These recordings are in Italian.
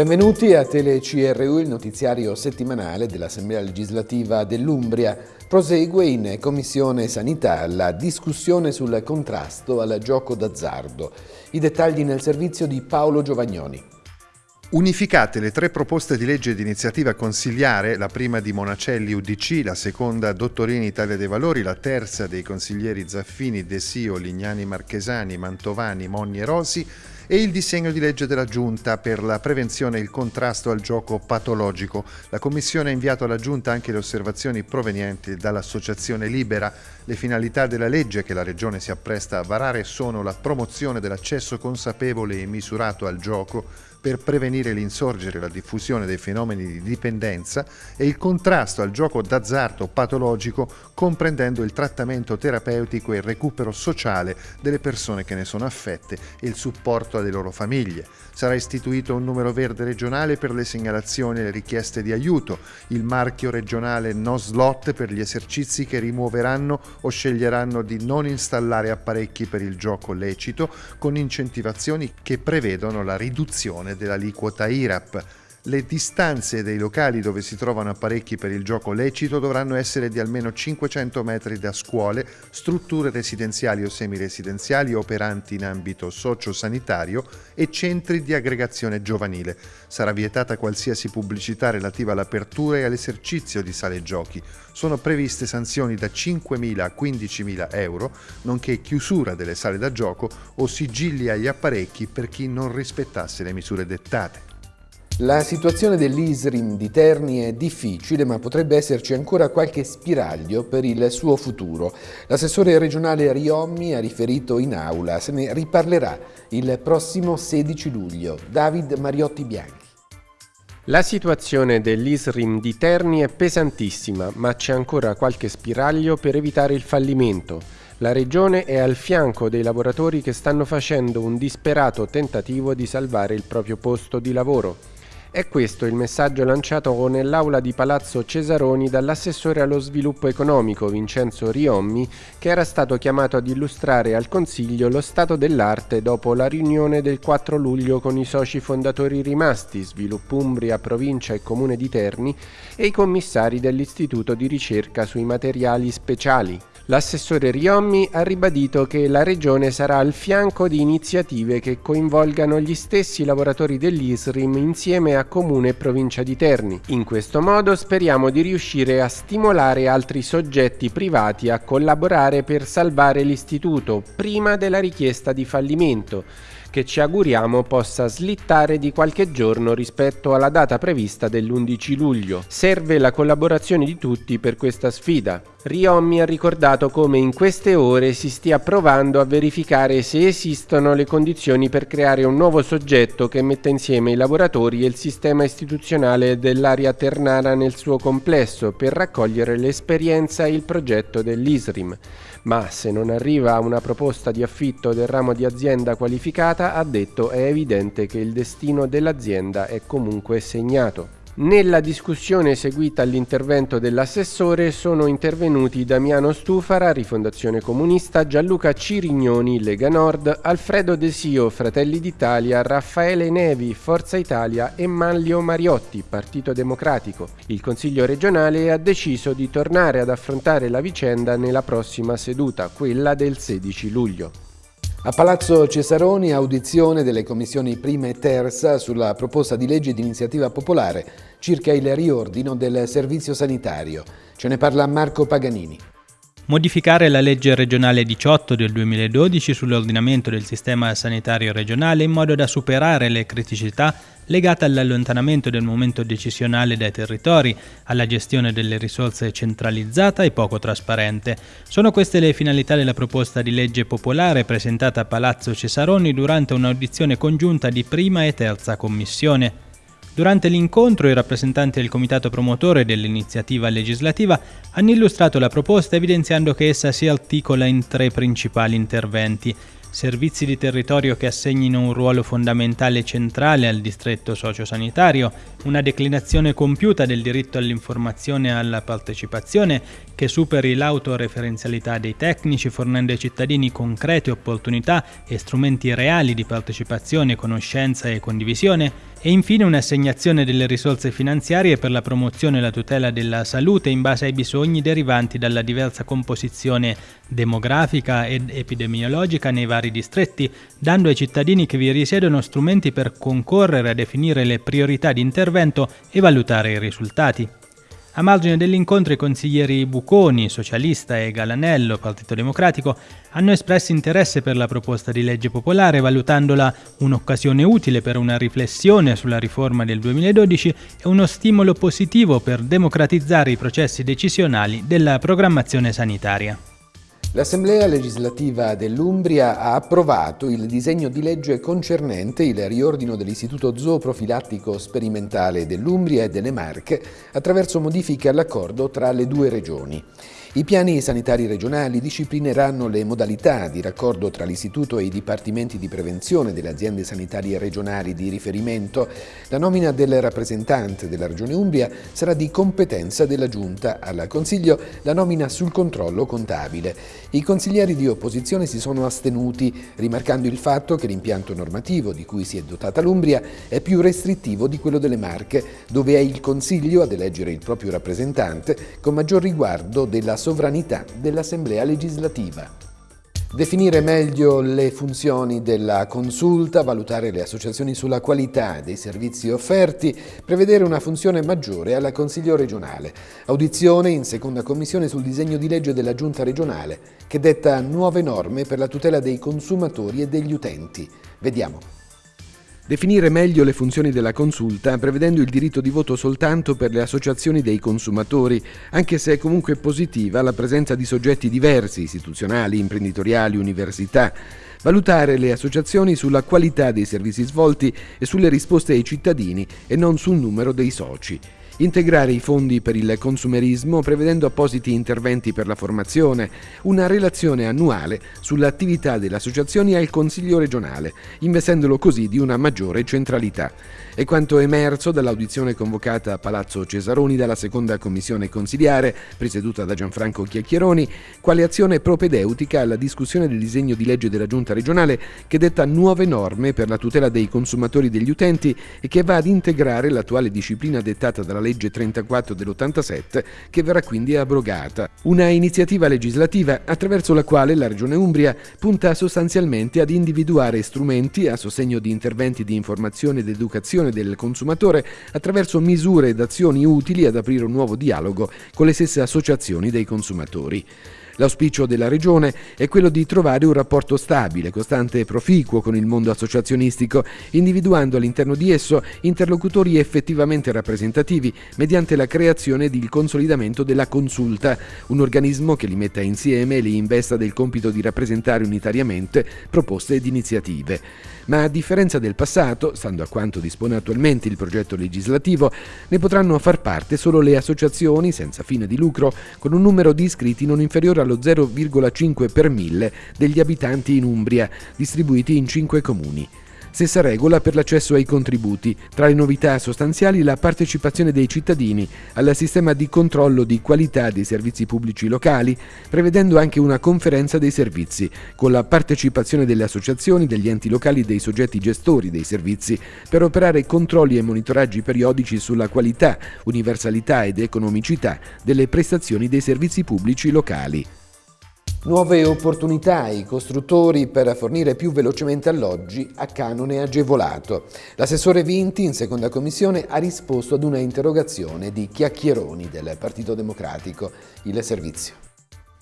Benvenuti a TeleCRU, il notiziario settimanale dell'Assemblea legislativa dell'Umbria. Prosegue in Commissione Sanità la discussione sul contrasto al gioco d'azzardo. I dettagli nel servizio di Paolo Giovagnoni. Unificate le tre proposte di legge di iniziativa consigliare, la prima di Monacelli UDC, la seconda Dottorini Italia dei Valori, la terza dei consiglieri Zaffini, De Sio, Lignani Marchesani, Mantovani, Monni e Rosi, e il disegno di legge della Giunta per la prevenzione e il contrasto al gioco patologico. La Commissione ha inviato alla Giunta anche le osservazioni provenienti dall'Associazione Libera. Le finalità della legge che la Regione si appresta a varare sono la promozione dell'accesso consapevole e misurato al gioco, per prevenire l'insorgere e la diffusione dei fenomeni di dipendenza e il contrasto al gioco d'azzardo patologico comprendendo il trattamento terapeutico e il recupero sociale delle persone che ne sono affette e il supporto alle loro famiglie. Sarà istituito un numero verde regionale per le segnalazioni e le richieste di aiuto, il marchio regionale No Slot per gli esercizi che rimuoveranno o sceglieranno di non installare apparecchi per il gioco lecito con incentivazioni che prevedono la riduzione dell'aliquota IRAP. Le distanze dei locali dove si trovano apparecchi per il gioco lecito dovranno essere di almeno 500 metri da scuole, strutture residenziali o semiresidenziali operanti in ambito sociosanitario e centri di aggregazione giovanile. Sarà vietata qualsiasi pubblicità relativa all'apertura e all'esercizio di sale giochi. Sono previste sanzioni da 5.000 a 15.000 euro, nonché chiusura delle sale da gioco o sigilli agli apparecchi per chi non rispettasse le misure dettate. La situazione dell'Isrim di Terni è difficile, ma potrebbe esserci ancora qualche spiraglio per il suo futuro. L'assessore regionale Riommi ha riferito in aula, se ne riparlerà il prossimo 16 luglio. David Mariotti Bianchi. La situazione dell'Isrim di Terni è pesantissima, ma c'è ancora qualche spiraglio per evitare il fallimento. La regione è al fianco dei lavoratori che stanno facendo un disperato tentativo di salvare il proprio posto di lavoro. È questo il messaggio lanciato nell'aula di Palazzo Cesaroni dall'assessore allo sviluppo economico Vincenzo Riommi, che era stato chiamato ad illustrare al Consiglio lo stato dell'arte dopo la riunione del 4 luglio con i soci fondatori rimasti, Sviluppo Umbria, Provincia e Comune di Terni, e i commissari dell'Istituto di ricerca sui materiali speciali. L'assessore Riommi ha ribadito che la Regione sarà al fianco di iniziative che coinvolgano gli stessi lavoratori dell'ISRIM insieme a Comune e Provincia di Terni. In questo modo speriamo di riuscire a stimolare altri soggetti privati a collaborare per salvare l'istituto prima della richiesta di fallimento che ci auguriamo possa slittare di qualche giorno rispetto alla data prevista dell'11 luglio. Serve la collaborazione di tutti per questa sfida. Riommi ha ricordato come in queste ore si stia provando a verificare se esistono le condizioni per creare un nuovo soggetto che metta insieme i lavoratori e il sistema istituzionale dell'area ternara nel suo complesso per raccogliere l'esperienza e il progetto dell'ISRIM. Ma se non arriva una proposta di affitto del ramo di azienda qualificata, ha detto è evidente che il destino dell'azienda è comunque segnato. Nella discussione seguita all'intervento dell'assessore sono intervenuti Damiano Stufara, Rifondazione Comunista, Gianluca Cirignoni, Lega Nord, Alfredo Desio, Fratelli d'Italia, Raffaele Nevi, Forza Italia e Manlio Mariotti, Partito Democratico. Il Consiglio regionale ha deciso di tornare ad affrontare la vicenda nella prossima seduta, quella del 16 luglio. A Palazzo Cesaroni audizione delle commissioni prima e terza sulla proposta di legge di iniziativa popolare circa il riordino del servizio sanitario. Ce ne parla Marco Paganini modificare la legge regionale 18 del 2012 sull'ordinamento del sistema sanitario regionale in modo da superare le criticità legate all'allontanamento del momento decisionale dai territori, alla gestione delle risorse centralizzata e poco trasparente. Sono queste le finalità della proposta di legge popolare presentata a Palazzo Cesaroni durante un'audizione congiunta di prima e terza commissione. Durante l'incontro i rappresentanti del comitato promotore dell'iniziativa legislativa hanno illustrato la proposta evidenziando che essa si articola in tre principali interventi. Servizi di territorio che assegnino un ruolo fondamentale e centrale al distretto sociosanitario, una declinazione compiuta del diritto all'informazione e alla partecipazione che superi l'autoreferenzialità dei tecnici fornendo ai cittadini concrete opportunità e strumenti reali di partecipazione, conoscenza e condivisione e infine un'assegnazione delle risorse finanziarie per la promozione e la tutela della salute in base ai bisogni derivanti dalla diversa composizione demografica ed epidemiologica nei vari distretti, dando ai cittadini che vi risiedono strumenti per concorrere a definire le priorità di intervento e valutare i risultati. A margine dell'incontro i consiglieri Buconi, socialista, e Galanello, Partito Democratico, hanno espresso interesse per la proposta di legge popolare, valutandola un'occasione utile per una riflessione sulla riforma del 2012 e uno stimolo positivo per democratizzare i processi decisionali della programmazione sanitaria. L'Assemblea legislativa dell'Umbria ha approvato il disegno di legge concernente il riordino dell'Istituto Zooprofilattico Sperimentale dell'Umbria e delle Marche attraverso modifiche all'accordo tra le due regioni. I piani sanitari regionali disciplineranno le modalità di raccordo tra l'Istituto e i dipartimenti di prevenzione delle aziende sanitarie regionali di riferimento. La nomina del rappresentante della Regione Umbria sarà di competenza della Giunta. Al Consiglio la nomina sul controllo contabile. I consiglieri di opposizione si sono astenuti, rimarcando il fatto che l'impianto normativo di cui si è dotata l'Umbria è più restrittivo di quello delle Marche, dove è il Consiglio ad eleggere il proprio rappresentante con maggior riguardo della sovranità dell'Assemblea legislativa. Definire meglio le funzioni della consulta, valutare le associazioni sulla qualità dei servizi offerti, prevedere una funzione maggiore alla Consiglio regionale. Audizione in seconda commissione sul disegno di legge della Giunta regionale che detta nuove norme per la tutela dei consumatori e degli utenti. Vediamo. Definire meglio le funzioni della consulta, prevedendo il diritto di voto soltanto per le associazioni dei consumatori, anche se è comunque positiva la presenza di soggetti diversi, istituzionali, imprenditoriali, università. Valutare le associazioni sulla qualità dei servizi svolti e sulle risposte ai cittadini e non sul numero dei soci integrare i fondi per il consumerismo prevedendo appositi interventi per la formazione, una relazione annuale sull'attività delle associazioni al Consiglio regionale, investendolo così di una maggiore centralità. È quanto emerso dall'audizione convocata a Palazzo Cesaroni dalla seconda commissione consiliare, presieduta da Gianfranco Chiacchieroni, quale azione propedeutica alla discussione del disegno di legge della Giunta regionale che detta nuove norme per la tutela dei consumatori e degli utenti e che va ad integrare l'attuale disciplina dettata dalla legge legge 34 dell'87 che verrà quindi abrogata. Una iniziativa legislativa attraverso la quale la Regione Umbria punta sostanzialmente ad individuare strumenti a sostegno di interventi di informazione ed educazione del consumatore attraverso misure ed azioni utili ad aprire un nuovo dialogo con le stesse associazioni dei consumatori. L'auspicio della Regione è quello di trovare un rapporto stabile, costante e proficuo con il mondo associazionistico, individuando all'interno di esso interlocutori effettivamente rappresentativi mediante la creazione ed il consolidamento della consulta, un organismo che li metta insieme e li investa del compito di rappresentare unitariamente proposte ed iniziative. Ma a differenza del passato, stando a quanto dispone attualmente il progetto legislativo, ne potranno far parte solo le associazioni senza fine di lucro con un numero di iscritti non inferiore allo 0,5 per mille degli abitanti in Umbria, distribuiti in 5 comuni. Stessa regola per l'accesso ai contributi. Tra le novità sostanziali la partecipazione dei cittadini al sistema di controllo di qualità dei servizi pubblici locali, prevedendo anche una conferenza dei servizi, con la partecipazione delle associazioni, degli enti locali e dei soggetti gestori dei servizi, per operare controlli e monitoraggi periodici sulla qualità, universalità ed economicità delle prestazioni dei servizi pubblici locali. Nuove opportunità ai costruttori per fornire più velocemente alloggi a canone agevolato. L'assessore Vinti in seconda commissione ha risposto ad una interrogazione di Chiacchieroni del Partito Democratico. Il servizio.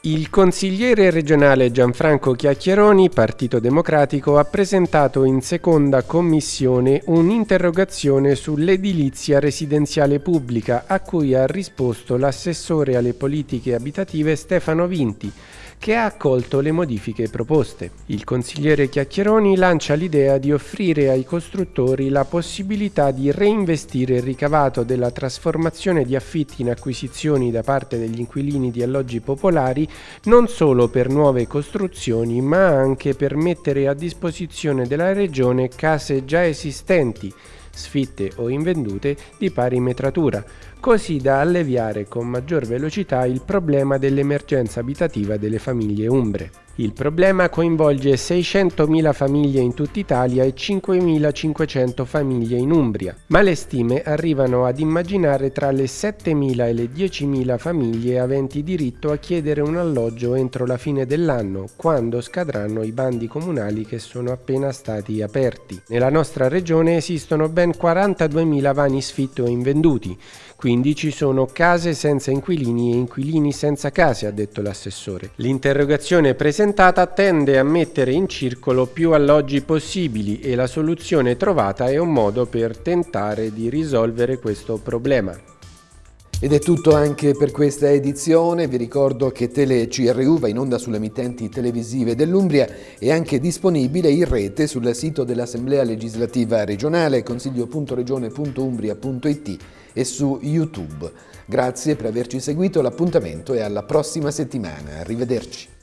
Il consigliere regionale Gianfranco Chiacchieroni, Partito Democratico, ha presentato in seconda commissione un'interrogazione sull'edilizia residenziale pubblica a cui ha risposto l'assessore alle politiche abitative Stefano Vinti che ha accolto le modifiche proposte. Il consigliere Chiacchieroni lancia l'idea di offrire ai costruttori la possibilità di reinvestire il ricavato della trasformazione di affitti in acquisizioni da parte degli inquilini di alloggi popolari non solo per nuove costruzioni ma anche per mettere a disposizione della regione case già esistenti sfitte o invendute di pari metratura, così da alleviare con maggior velocità il problema dell'emergenza abitativa delle famiglie umbre. Il problema coinvolge 600.000 famiglie in tutta Italia e 5.500 famiglie in Umbria, ma le stime arrivano ad immaginare tra le 7.000 e le 10.000 famiglie aventi diritto a chiedere un alloggio entro la fine dell'anno, quando scadranno i bandi comunali che sono appena stati aperti. Nella nostra regione esistono ben 42.000 vani sfitti o invenduti, quindi ci sono case senza inquilini e inquilini senza case, ha detto l'assessore. L'interrogazione presentata tende a mettere in circolo più alloggi possibili e la soluzione trovata è un modo per tentare di risolvere questo problema. Ed è tutto anche per questa edizione, vi ricordo che Tele CRU va in onda sulle emittenti televisive dell'Umbria e anche disponibile in rete sul sito dell'Assemblea legislativa regionale consiglio.regione.umbria.it e su YouTube. Grazie per averci seguito, l'appuntamento è alla prossima settimana, arrivederci.